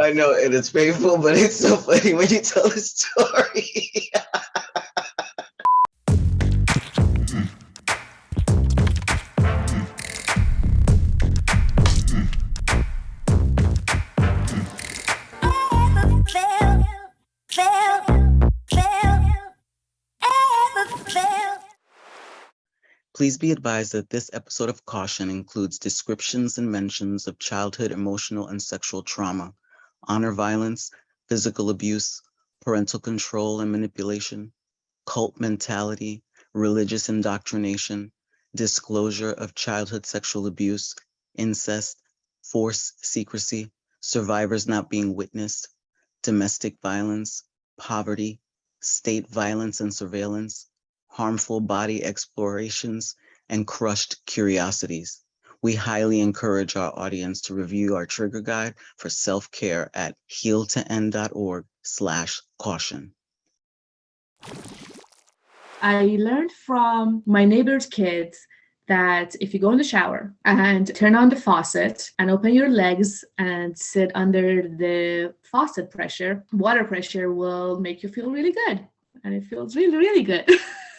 I know, and it's painful, but it's so funny when you tell the story. Please be advised that this episode of Caution includes descriptions and mentions of childhood emotional and sexual trauma, honor violence, physical abuse, parental control and manipulation, cult mentality, religious indoctrination, disclosure of childhood sexual abuse, incest, force secrecy, survivors not being witnessed, domestic violence, poverty, state violence and surveillance, harmful body explorations, and crushed curiosities. We highly encourage our audience to review our trigger guide for self-care at healtoend.org slash caution. I learned from my neighbor's kids that if you go in the shower and turn on the faucet and open your legs and sit under the faucet pressure, water pressure will make you feel really good. And it feels really, really good.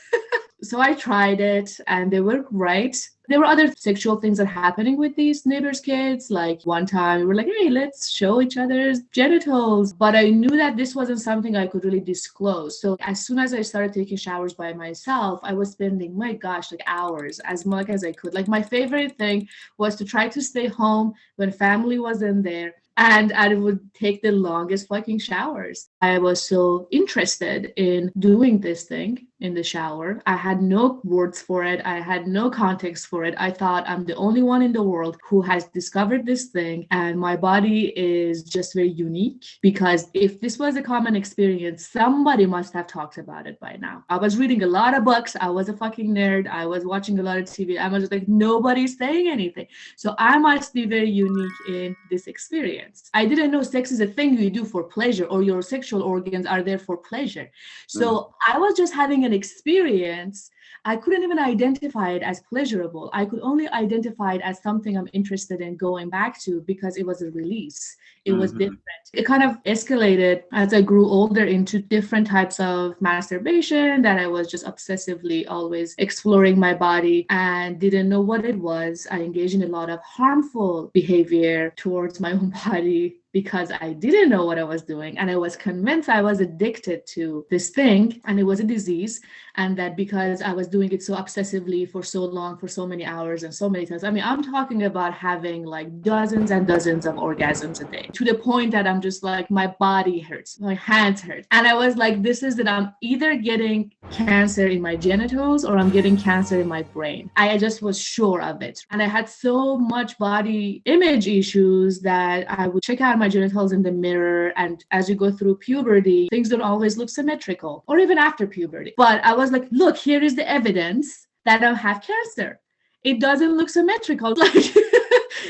so I tried it and they were right. There were other sexual things that happening with these neighbors' kids. Like one time we were like, hey, let's show each other's genitals. But I knew that this wasn't something I could really disclose. So as soon as I started taking showers by myself, I was spending, my gosh, like hours as much as I could. Like my favorite thing was to try to stay home when family wasn't there and I would take the longest fucking showers. I was so interested in doing this thing in the shower. I had no words for it. I had no context for it. I thought I'm the only one in the world who has discovered this thing. And my body is just very unique because if this was a common experience, somebody must have talked about it by now. I was reading a lot of books. I was a fucking nerd. I was watching a lot of TV. I was like, nobody's saying anything. So I must be very unique in this experience. I didn't know sex is a thing you do for pleasure or your sexual organs are there for pleasure. So mm. I was just having an an experience, I couldn't even identify it as pleasurable. I could only identify it as something I'm interested in going back to because it was a release. It was mm-hmm. different. It kind of escalated as I grew older into different types of masturbation that I was just obsessively always exploring my body and didn't know what it was. I engaged in a lot of harmful behavior towards my own body because I didn't know what I was doing and I was convinced I was addicted to this thing and it was a disease and that because I was doing it so obsessively for so long for so many hours and so many times. I mean I'm talking about having like dozens and dozens of orgasms a day to the point that I'm just like my body hurts my hands hurt. And I was like this is that I'm either getting cancer in my genitals or I'm getting cancer in my brain. I just was sure of it. And I had so much body image issues that I would check out my genitals in the mirror. And as you go through puberty, things don't always look symmetrical or even after puberty. But I was like, look, here is the evidence that I have cancer. It doesn't look symmetrical. Like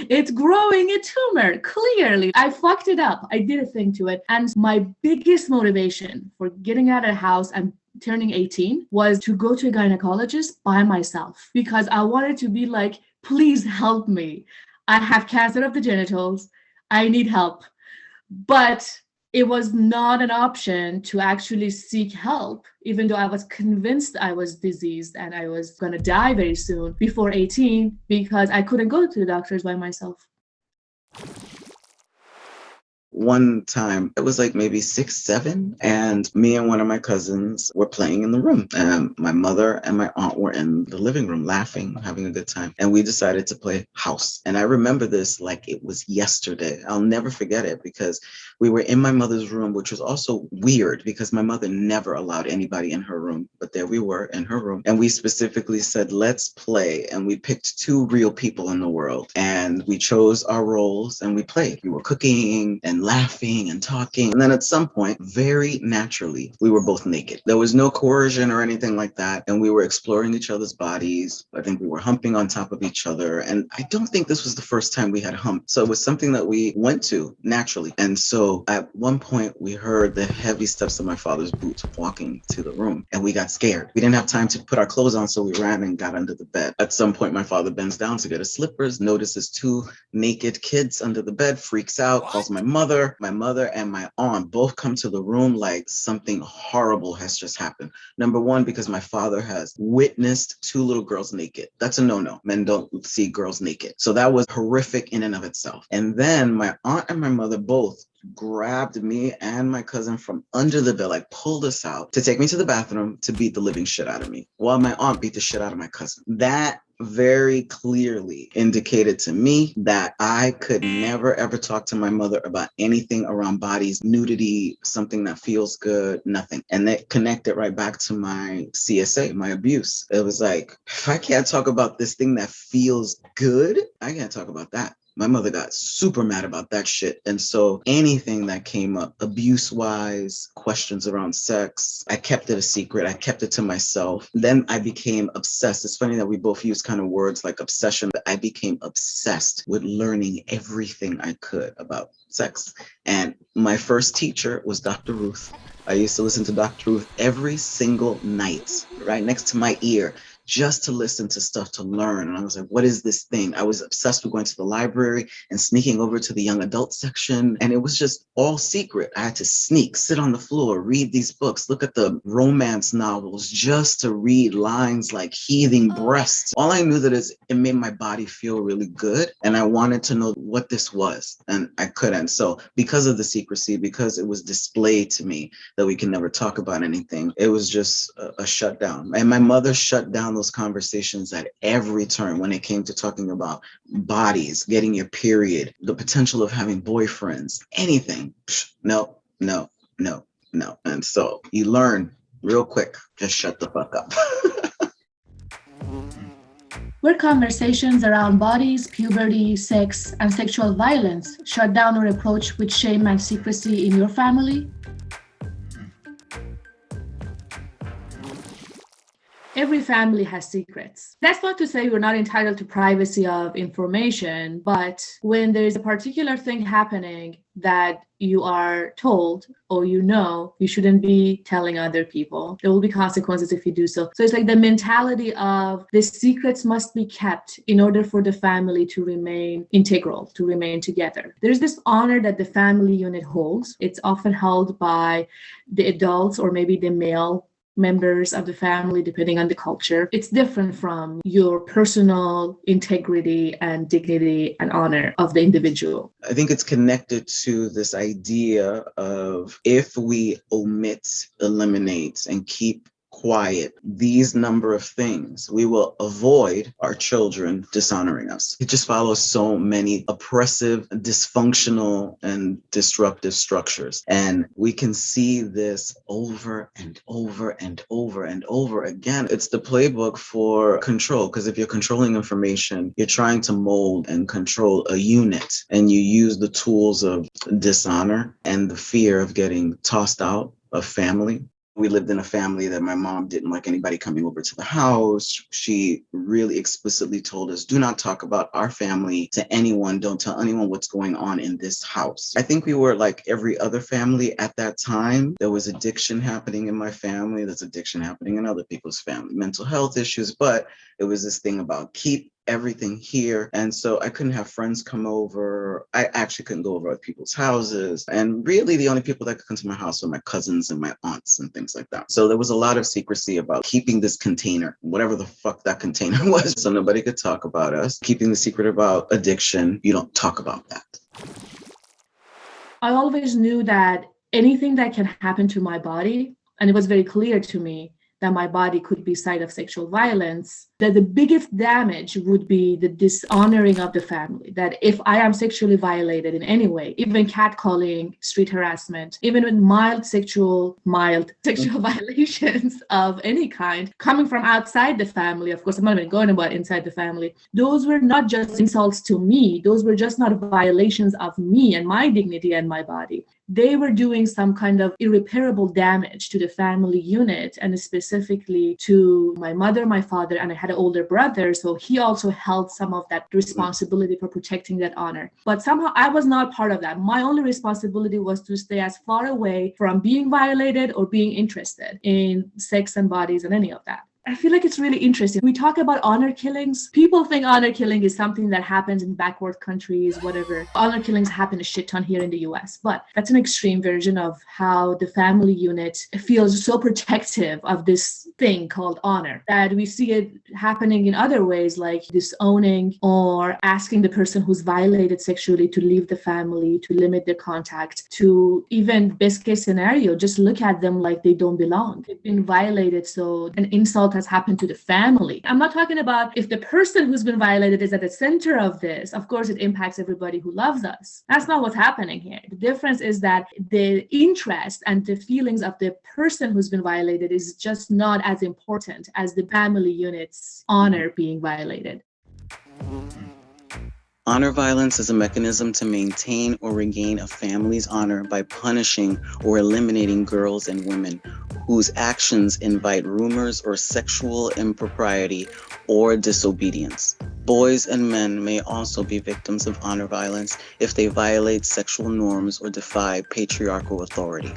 it's growing a tumor clearly i fucked it up i did a thing to it and my biggest motivation for getting out of the house and turning 18 was to go to a gynecologist by myself because i wanted to be like please help me i have cancer of the genitals i need help. But it was not an option to actually seek help, even though I was convinced I was diseased and I was going to die very soon before 18 because I couldn't go to the doctors by myself one time it was like maybe six seven and me and one of my cousins were playing in the room and my mother and my aunt were in the living room laughing having a good time and we decided to play house and i remember this like it was yesterday. I'll never forget it because we were in my mother's room which was also weird because my mother never allowed anybody in her room but there we were in her room and we specifically said let's play and we picked two real people in the world and we chose our roles and we played. We were cooking and laughing and talking. And then at some point, very naturally, we were both naked. There was no coercion or anything like that. And we were exploring each other's bodies. I think we were humping on top of each other. And I don't think this was the first time we had humped. So it was something that we went to naturally. And so at one point, we heard the heavy steps of my father's boots walking to the room and we got scared. We didn't have time to put our clothes on. So we ran and got under the bed. At some point, my father bends down to get his slippers, notices two naked kids under the bed, freaks out, calls my mother father, my mother, and my aunt both come to the room like something horrible has just happened. Number one, because my father has witnessed two little girls naked. That's a no-no. Men don't see girls naked. So that was horrific in and of itself. And then my aunt and my mother both grabbed me and my cousin from under the bed, like pulled us out to take me to the bathroom to beat the living shit out of me while my aunt beat the shit out of my cousin. That very clearly indicated to me that I could never ever talk to my mother about anything around bodies, nudity, something that feels good, nothing. And that connected right back to my CSA, my abuse. It was like, if I can't talk about this thing that feels good, I can't talk about that my mother got super mad about that shit. And so anything that came up abuse wise, questions around sex, I kept it a secret. I kept it to myself. Then I became obsessed. It's funny that we both use kind of words like obsession, but I became obsessed with learning everything I could about sex. And my first teacher was Dr. Ruth. I used to listen to Dr. Ruth every single night, right next to my ear just to listen to stuff to learn. And I was like, what is this thing? I was obsessed with going to the library and sneaking over to the young adult section. And it was just all secret. I had to sneak, sit on the floor, read these books, look at the romance novels just to read lines like heaving oh. breasts. All I knew that is it made my body feel really good. And I wanted to know what this was. And I couldn't. So because of the secrecy, because it was displayed to me that we can never talk about anything, it was just a, a shutdown. And my mother shut down those conversations at every turn when it came to talking about bodies, getting your period, the potential of having boyfriends, anything. No, no, no, no. And so you learn real quick, just shut the fuck up. Were conversations around bodies, puberty, sex, and sexual violence shut down or approached with shame and secrecy in your family? Every family has secrets. That's not to say you're not entitled to privacy of information, but when there's a particular thing happening that you are told or you know you shouldn't be telling other people. There will be consequences if you do so. So it's like the mentality of the secrets must be kept in order for the family to remain integral to remain together. There's this honor that the family unit holds. It's often held by the adults or maybe the male members of the family, depending on the culture. It's different from your personal integrity and dignity and honor of the individual. I think it's connected to this idea of if we omit, eliminate, and keep quiet these number of things, we will avoid our children dishonoring us. It just follows so many oppressive, dysfunctional, and disruptive structures. And we can see this over and over and over and over again. It's the playbook for control, because if you're controlling information, you're trying to mold and control a unit, and you use the tools of dishonor and the fear of getting tossed out of family we lived in a family that my mom didn't like anybody coming over to the house. She really explicitly told us, do not talk about our family to anyone. Don't tell anyone what's going on in this house. I think we were like every other family at that time. There was addiction happening in my family. There's addiction happening in other people's family, mental health issues. But it was this thing about keep everything here. And so I couldn't have friends come over. I actually couldn't go over to people's houses. And really the only people that could come to my house were my cousins and my aunts and things like that. So there was a lot of secrecy about keeping this container, whatever the fuck that container was. So nobody could talk about us. Keeping the secret about addiction, you don't talk about that. I always knew that anything that can happen to my body, and it was very clear to me that my body could be site of sexual violence, that the biggest damage would be the dishonoring of the family. That if I am sexually violated in any way, even catcalling, street harassment, even with mild sexual, mild sexual mm. violations of any kind coming from outside the family, of course, I'm not even going about inside the family, those were not just insults to me, those were just not violations of me and my dignity and my body they were doing some kind of irreparable damage to the family unit and specifically to my mother, my father, and I had an older brother. So he also held some of that responsibility for protecting that honor. But somehow I was not part of that. My only responsibility was to stay as far away from being violated or being interested in sex and bodies and any of that. I feel like it's really interesting. We talk about honor killings. People think honor killing is something that happens in backward countries, whatever. Honor killings happen a shit ton here in the US, but that's an extreme version of how the family unit feels so protective of this thing called honor that we see it happening in other ways, like disowning or asking the person who's violated sexually to leave the family, to limit their contact, to even best case scenario, just look at them like they don't belong. They've been violated, so an insult has happened to the family. I'm not talking about if the person who's been violated is at the center of this. Of course, it impacts everybody who loves us. That's not what's happening here. The difference is that the interest and the feelings of the person who's been violated is just not as important as the family unit's honor being violated. Honor violence is a mechanism to maintain or regain a family's honor by punishing or eliminating girls and women whose actions invite rumors or sexual impropriety or disobedience. Boys and men may also be victims of honor violence if they violate sexual norms or defy patriarchal authority.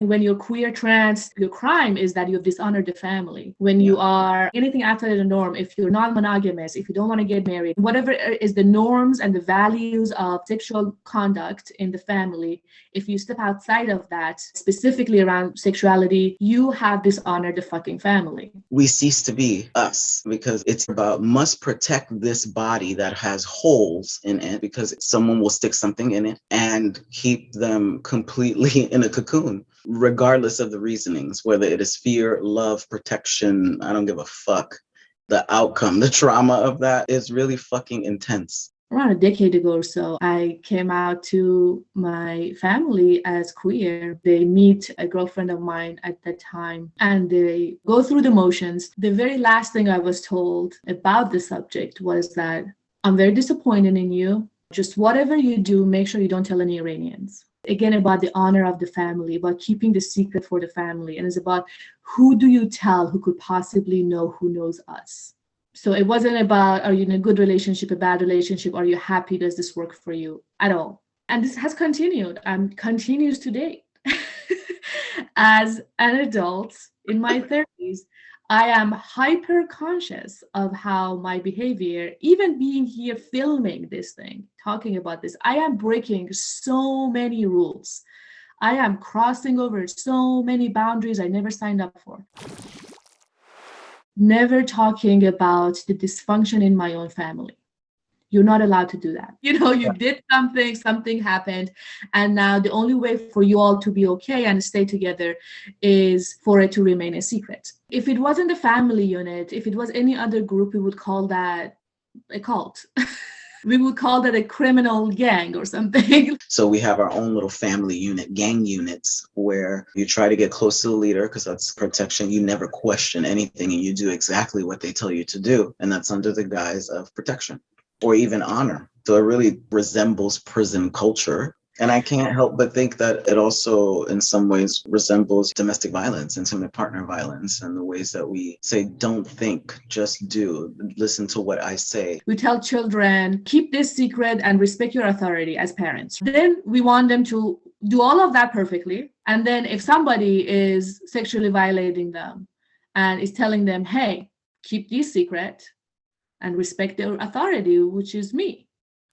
When you're queer, trans, your crime is that you've dishonored the family. When you are anything outside of the norm, if you're non monogamous, if you don't want to get married, whatever is the norms and the values of sexual conduct in the family, if you step outside of that, specifically around sexuality, you have dishonored the fucking family. We cease to be us because it's about must protect this body that has holes in it because someone will stick something in it and keep them completely in a cocoon regardless of the reasonings, whether it is fear, love, protection, I don't give a fuck. The outcome, the trauma of that is really fucking intense. Around a decade ago or so, I came out to my family as queer. They meet a girlfriend of mine at that time and they go through the motions. The very last thing I was told about the subject was that I'm very disappointed in you. Just whatever you do, make sure you don't tell any Iranians again about the honor of the family, about keeping the secret for the family. And it's about who do you tell who could possibly know who knows us. So it wasn't about are you in a good relationship, a bad relationship, are you happy? Does this work for you at all? And this has continued and continues today. As an adult in my 30s, I am hyper conscious of how my behavior, even being here filming this thing, talking about this, I am breaking so many rules. I am crossing over so many boundaries I never signed up for. Never talking about the dysfunction in my own family you're not allowed to do that. You know, you did something, something happened, and now the only way for you all to be okay and stay together is for it to remain a secret. If it wasn't the family unit, if it was any other group, we would call that a cult. we would call that a criminal gang or something. So we have our own little family unit, gang units, where you try to get close to the leader because that's protection. You never question anything and you do exactly what they tell you to do. And that's under the guise of protection or even honor. So it really resembles prison culture. And I can't help but think that it also, in some ways, resembles domestic violence, intimate partner violence, and the ways that we say, don't think, just do, listen to what I say. We tell children, keep this secret and respect your authority as parents. Then we want them to do all of that perfectly. And then if somebody is sexually violating them and is telling them, hey, keep this secret, and respect their authority, which is me.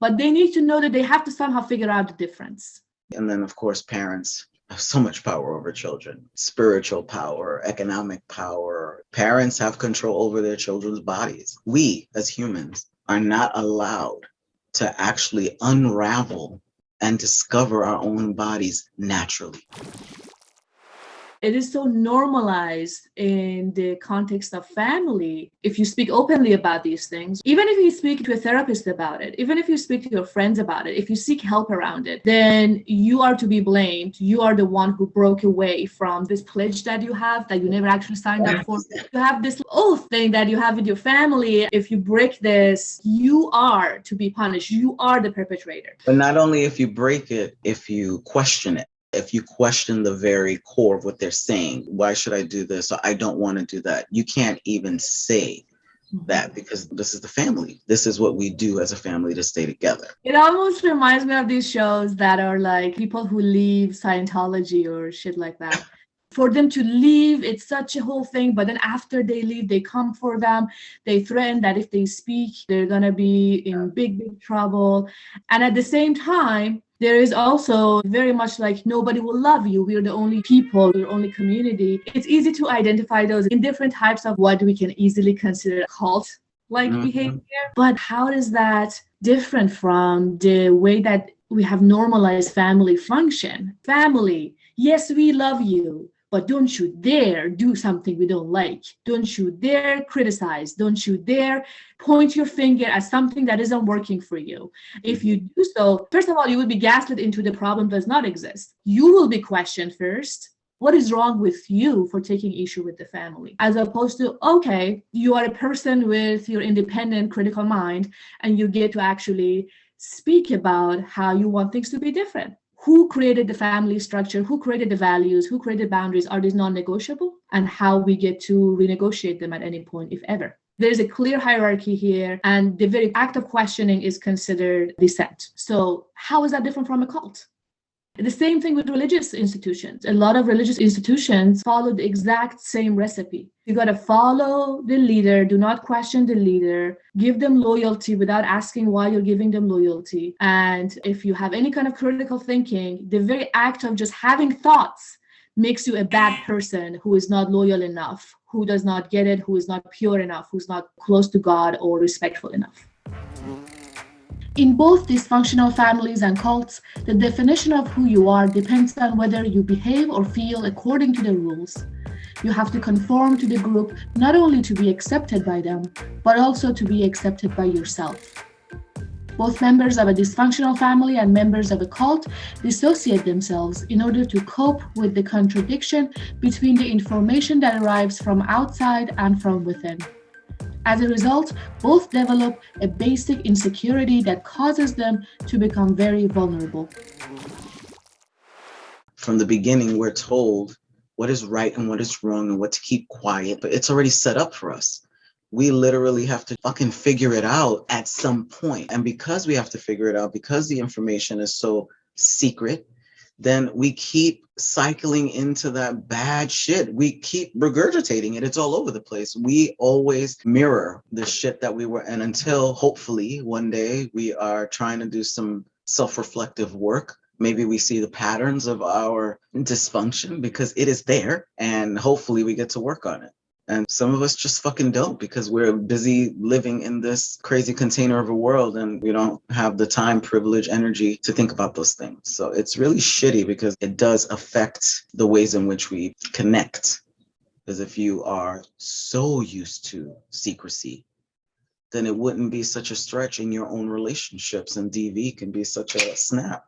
But they need to know that they have to somehow figure out the difference. And then, of course, parents have so much power over children spiritual power, economic power. Parents have control over their children's bodies. We, as humans, are not allowed to actually unravel and discover our own bodies naturally it is so normalized in the context of family if you speak openly about these things even if you speak to a therapist about it even if you speak to your friends about it if you seek help around it then you are to be blamed. You are the one who broke away from this pledge that you have that you never actually signed up for. You have this oath thing that you have with your family. If you break this you are to be punished. You are the perpetrator. But not only if you break it if you question it if you question the very core of what they're saying, why should I do this? Or I don't want to do that. You can't even say mm-hmm. that because this is the family. This is what we do as a family to stay together. It almost reminds me of these shows that are like people who leave Scientology or shit like that for them to leave it's such a whole thing but then after they leave they come for them they threaten that if they speak they're going to be in big big trouble and at the same time there is also very much like nobody will love you. We're the only people we're the only community. It's easy to identify those in different types of what we can easily consider cult like mm-hmm. behavior. But how is that different from the way that we have normalized family function? Family yes we love you but don't you dare do something we don't like. Don't you dare criticize. Don't you dare point your finger at something that isn't working for you. If you do so, first of all, you will be gaslit into the problem does not exist. You will be questioned first. What is wrong with you for taking issue with the family? As opposed to, okay, you are a person with your independent critical mind and you get to actually speak about how you want things to be different who created the family structure, who created the values, who created boundaries, are these non-negotiable, and how we get to renegotiate them at any point, if ever. There's a clear hierarchy here, and the very act of questioning is considered dissent. So, how is that different from a cult? The same thing with religious institutions. A lot of religious institutions follow the exact same recipe. You got to follow the leader, do not question the leader, give them loyalty without asking why you're giving them loyalty. And if you have any kind of critical thinking, the very act of just having thoughts makes you a bad person who is not loyal enough, who does not get it, who is not pure enough, who's not close to God or respectful enough. In both dysfunctional families and cults, the definition of who you are depends on whether you behave or feel according to the rules. You have to conform to the group not only to be accepted by them, but also to be accepted by yourself. Both members of a dysfunctional family and members of a cult dissociate themselves in order to cope with the contradiction between the information that arrives from outside and from within. As a result, both develop a basic insecurity that causes them to become very vulnerable. From the beginning, we're told what is right and what is wrong and what to keep quiet, but it's already set up for us. We literally have to fucking figure it out at some point. And because we have to figure it out, because the information is so secret, then we keep cycling into that bad shit. We keep regurgitating it. It's all over the place. We always mirror the shit that we were in until hopefully one day we are trying to do some self reflective work. Maybe we see the patterns of our dysfunction because it is there, and hopefully we get to work on it. And some of us just fucking don't because we're busy living in this crazy container of a world and we don't have the time, privilege, energy to think about those things. So it's really shitty because it does affect the ways in which we connect. Because if you are so used to secrecy, then it wouldn't be such a stretch in your own relationships, and DV can be such a snap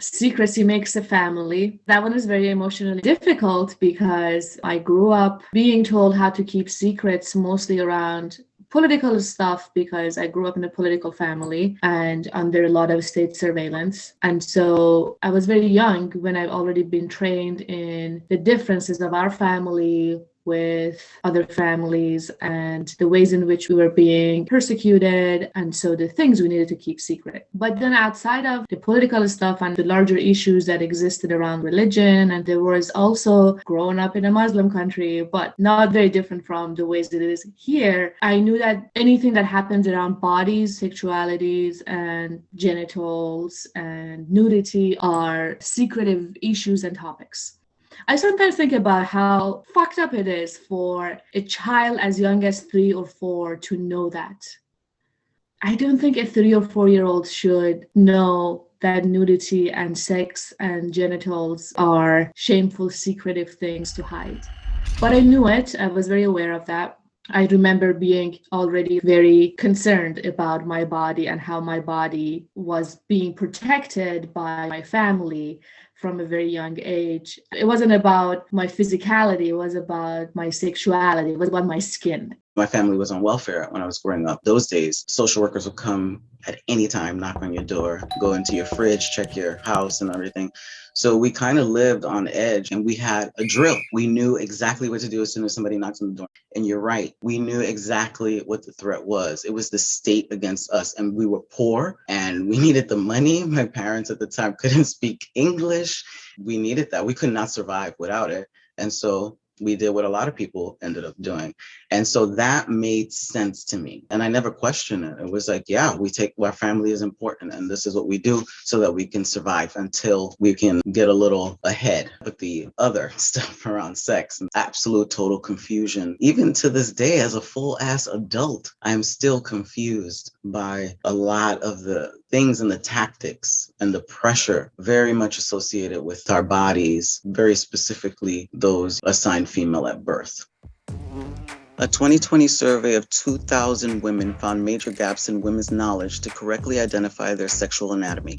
secrecy makes a family. That one is very emotionally difficult because I grew up being told how to keep secrets mostly around political stuff because I grew up in a political family and under a lot of state surveillance. And so I was very young when I've already been trained in the differences of our family, with other families and the ways in which we were being persecuted and so the things we needed to keep secret. But then outside of the political stuff and the larger issues that existed around religion and there was also growing up in a muslim country but not very different from the ways that it is here i knew that anything that happens around bodies sexualities and genitals and nudity are secretive issues and topics I sometimes think about how fucked up it is for a child as young as three or four to know that. I don't think a three or four year old should know that nudity and sex and genitals are shameful, secretive things to hide. But I knew it, I was very aware of that. I remember being already very concerned about my body and how my body was being protected by my family from a very young age. It wasn't about my physicality, it was about my sexuality, it was about my skin. My family was on welfare when I was growing up. Those days, social workers would come at any time, knock on your door, go into your fridge, check your house and everything. So we kind of lived on edge and we had a drill. We knew exactly what to do as soon as somebody knocks on the door. And you're right, we knew exactly what the threat was. It was the state against us, and we were poor and we needed the money. My parents at the time couldn't speak English. We needed that. We could not survive without it. And so we did what a lot of people ended up doing. And so that made sense to me. And I never questioned it. It was like, yeah, we take our family is important and this is what we do so that we can survive until we can get a little ahead. But the other stuff around sex and absolute total confusion, even to this day, as a full ass adult, I'm still confused by a lot of the things and the tactics and the pressure very much associated with our bodies, very specifically those assigned female at birth. A 2020 survey of 2,000 women found major gaps in women's knowledge to correctly identify their sexual anatomy.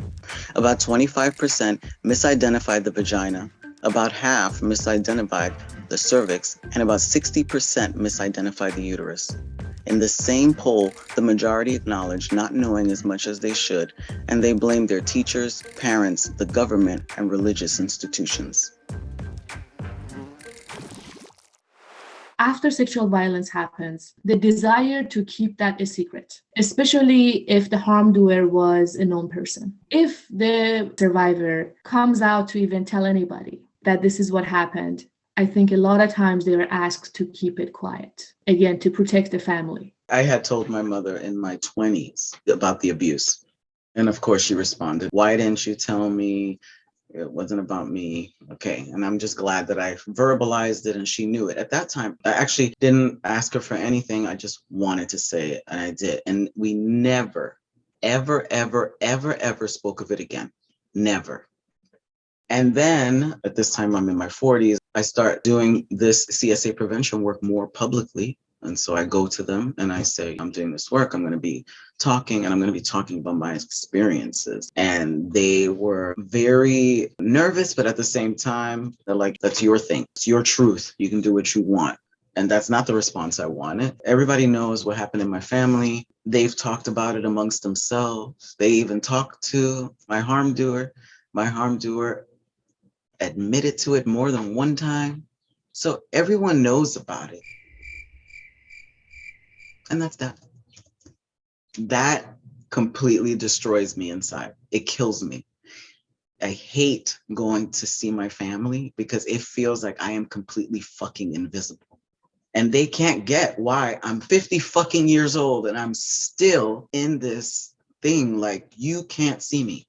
About 25% misidentified the vagina, about half misidentified the cervix, and about 60% misidentified the uterus. In the same poll, the majority acknowledged not knowing as much as they should, and they blamed their teachers, parents, the government, and religious institutions. After sexual violence happens, the desire to keep that a secret, especially if the harm doer was a known person. If the survivor comes out to even tell anybody that this is what happened, I think a lot of times they are asked to keep it quiet, again, to protect the family. I had told my mother in my 20s about the abuse. And of course, she responded, Why didn't you tell me? It wasn't about me. Okay. And I'm just glad that I verbalized it and she knew it. At that time, I actually didn't ask her for anything. I just wanted to say it and I did. And we never, ever, ever, ever, ever spoke of it again. Never. And then at this time, I'm in my 40s, I start doing this CSA prevention work more publicly and so I go to them and I say, I'm doing this work. I'm going to be talking and I'm going to be talking about my experiences. And they were very nervous, but at the same time, they're like, that's your thing. It's your truth. You can do what you want. And that's not the response I wanted. Everybody knows what happened in my family. They've talked about it amongst themselves. They even talked to my harm doer. My harm doer admitted to it more than one time. So everyone knows about it. And that's that. That completely destroys me inside. It kills me. I hate going to see my family because it feels like I am completely fucking invisible. And they can't get why I'm 50 fucking years old and I'm still in this thing like you can't see me.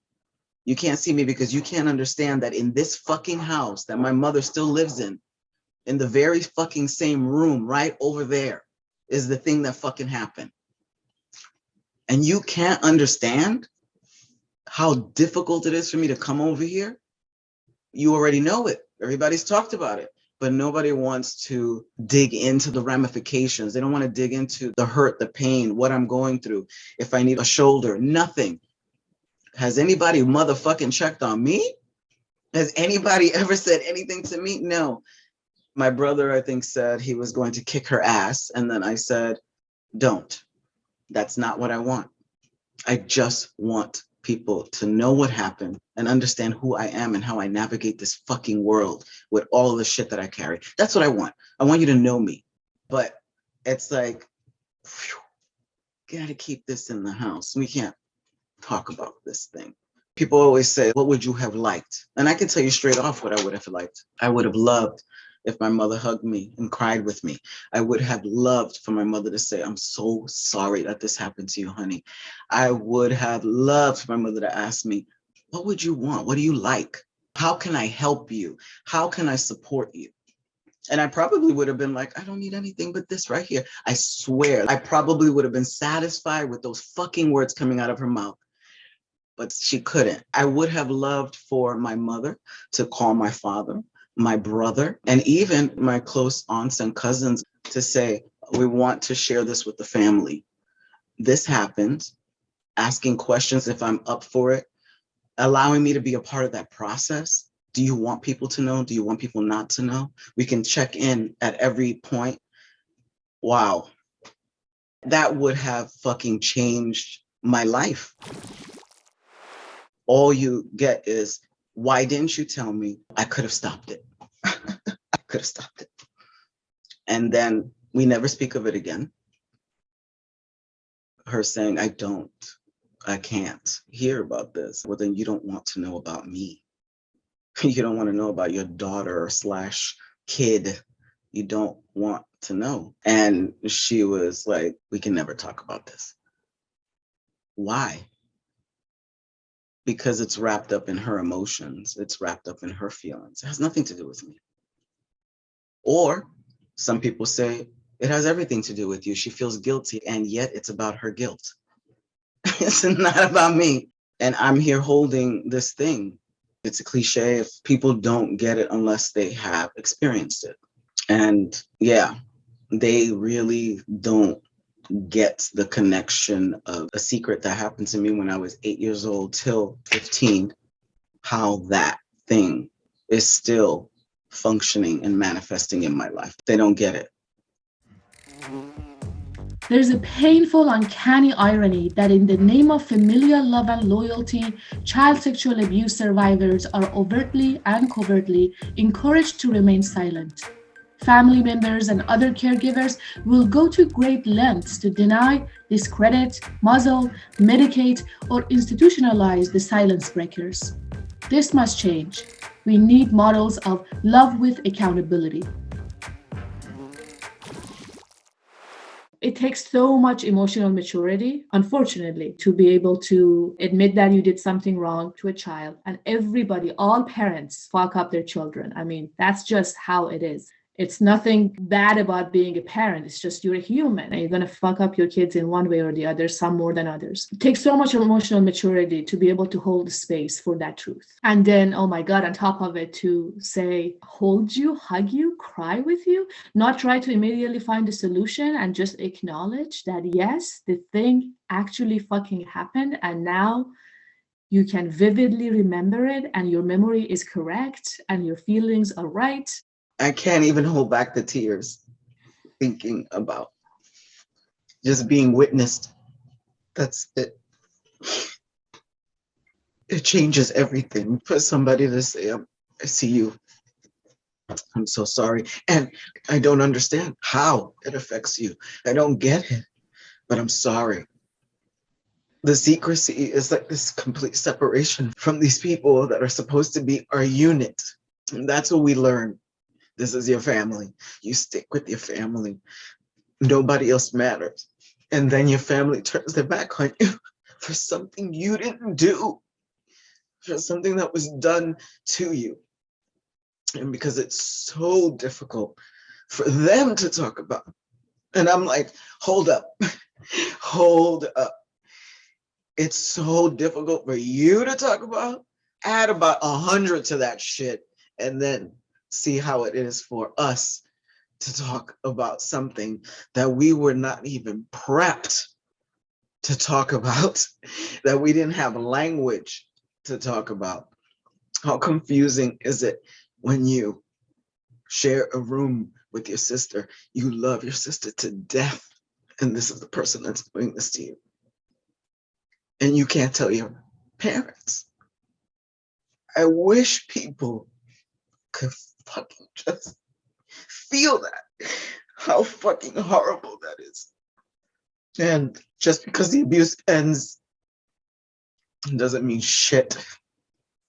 You can't see me because you can't understand that in this fucking house that my mother still lives in, in the very fucking same room right over there, is the thing that fucking happened. And you can't understand how difficult it is for me to come over here. You already know it. Everybody's talked about it, but nobody wants to dig into the ramifications. They don't want to dig into the hurt, the pain, what I'm going through. If I need a shoulder, nothing. Has anybody motherfucking checked on me? Has anybody ever said anything to me? No my brother, I think, said he was going to kick her ass. And then I said, don't. That's not what I want. I just want people to know what happened and understand who I am and how I navigate this fucking world with all the shit that I carry. That's what I want. I want you to know me. But it's like, gotta keep this in the house. We can't talk about this thing. People always say, what would you have liked? And I can tell you straight off what I would have liked. I would have loved if my mother hugged me and cried with me. I would have loved for my mother to say, I'm so sorry that this happened to you, honey. I would have loved for my mother to ask me, what would you want? What do you like? How can I help you? How can I support you? And I probably would have been like, I don't need anything but this right here. I swear, I probably would have been satisfied with those fucking words coming out of her mouth but she couldn't. I would have loved for my mother to call my father my brother, and even my close aunts and cousins to say, we want to share this with the family. This happened, asking questions if I'm up for it, allowing me to be a part of that process. Do you want people to know? Do you want people not to know? We can check in at every point. Wow, That would have fucking changed my life. All you get is, why didn't you tell me? I could have stopped it. I could have stopped it. And then we never speak of it again. Her saying, I don't, I can't hear about this. Well, then you don't want to know about me. You don't want to know about your daughter slash kid. You don't want to know. And she was like, we can never talk about this. Why? Because it's wrapped up in her emotions. It's wrapped up in her feelings. It has nothing to do with me. Or some people say it has everything to do with you. She feels guilty and yet it's about her guilt. it's not about me. And I'm here holding this thing. It's a cliche if people don't get it unless they have experienced it. And yeah, they really don't get the connection of a secret that happened to me when I was eight years old till 15, how that thing is still functioning and manifesting in my life. They don't get it. There's a painful, uncanny irony that in the name of familial love and loyalty, child sexual abuse survivors are overtly and covertly encouraged to remain silent. Family members and other caregivers will go to great lengths to deny, discredit, muzzle, medicate, or institutionalize the silence breakers. This must change. We need models of love with accountability. It takes so much emotional maturity, unfortunately, to be able to admit that you did something wrong to a child. And everybody, all parents, fuck up their children. I mean, that's just how it is. It's nothing bad about being a parent. It's just you're a human and you're going to fuck up your kids in one way or the other, some more than others. It takes so much emotional maturity to be able to hold space for that truth. And then, oh my God, on top of it, to say, hold you, hug you, cry with you, not try to immediately find a solution and just acknowledge that, yes, the thing actually fucking happened. And now you can vividly remember it and your memory is correct and your feelings are right I can't even hold back the tears thinking about just being witnessed. That's it. It changes everything for somebody to say, um, I see you. I'm so sorry. And I don't understand how it affects you. I don't get it, but I'm sorry. The secrecy is like this complete separation from these people that are supposed to be our unit. And that's what we learn this is your family. You stick with your family. Nobody else matters. And then your family turns their back on you for something you didn't do, for something that was done to you. And because it's so difficult for them to talk about. And I'm like, hold up, hold up. It's so difficult for you to talk about. Add about a hundred to that shit. And then see how it is for us to talk about something that we were not even prepped to talk about, that we didn't have language to talk about. How confusing is it when you share a room with your sister, you love your sister to death, and this is the person that's doing this to you. And you can't tell your parents. I wish people could fucking just feel that, how fucking horrible that is. And just because the abuse ends doesn't mean shit.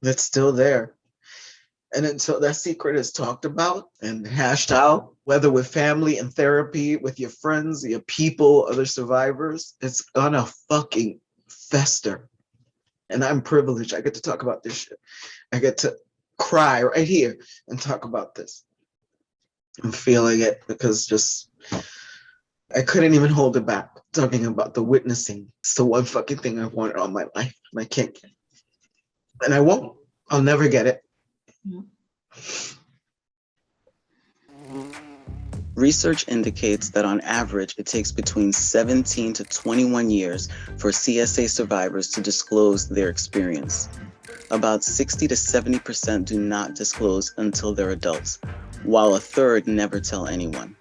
It's still there. And until that secret is talked about and hashed out, whether with family and therapy, with your friends, your people, other survivors, it's gonna fucking fester. And I'm privileged. I get to talk about this shit. I get to cry right here and talk about this. I'm feeling it because just I couldn't even hold it back talking about the witnessing. It's the one fucking thing I've wanted all my life and I can't get it. And I won't. I'll never get it. Research indicates that on average, it takes between 17 to 21 years for CSA survivors to disclose their experience about 60 to 70% do not disclose until they're adults, while a third never tell anyone.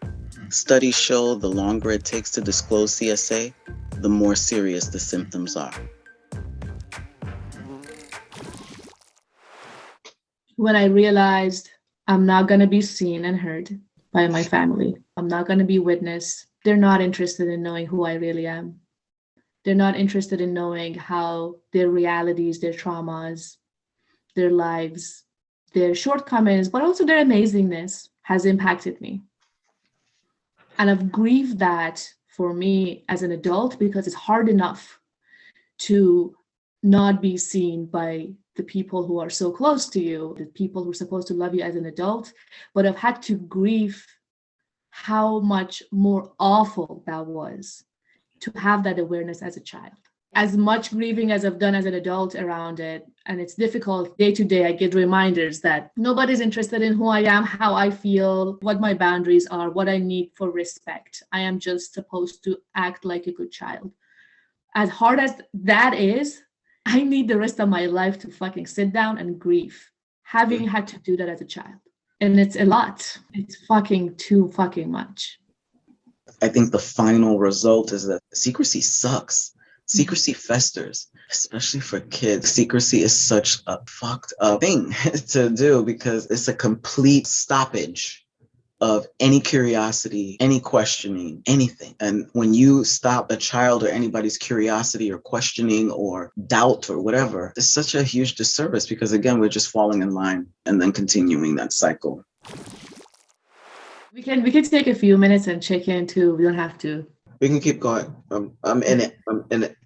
Studies show the longer it takes to disclose CSA, the more serious the symptoms are. When I realized I'm not going to be seen and heard by my family, I'm not going to be witnessed. They're not interested in knowing who I really am. They're not interested in knowing how their realities, their traumas, their lives, their shortcomings, but also their amazingness has impacted me. And I've grieved that for me as an adult because it's hard enough to not be seen by the people who are so close to you, the people who are supposed to love you as an adult, but I've had to grieve how much more awful that was to have that awareness as a child. As much grieving as I've done as an adult around it, and it's difficult day to day, I get reminders that nobody's interested in who I am, how I feel, what my boundaries are, what I need for respect. I am just supposed to act like a good child. As hard as that is, I need the rest of my life to fucking sit down and grieve, having had to do that as a child. And it's a lot. It's fucking too fucking much. I think the final result is that secrecy sucks. Secrecy festers, especially for kids. Secrecy is such a fucked up thing to do because it's a complete stoppage of any curiosity, any questioning, anything. And when you stop a child or anybody's curiosity or questioning or doubt or whatever, it's such a huge disservice because, again, we're just falling in line and then continuing that cycle. We can we can take a few minutes and check in too. We don't have to. We can keep going. I'm, I'm in it. I'm in it.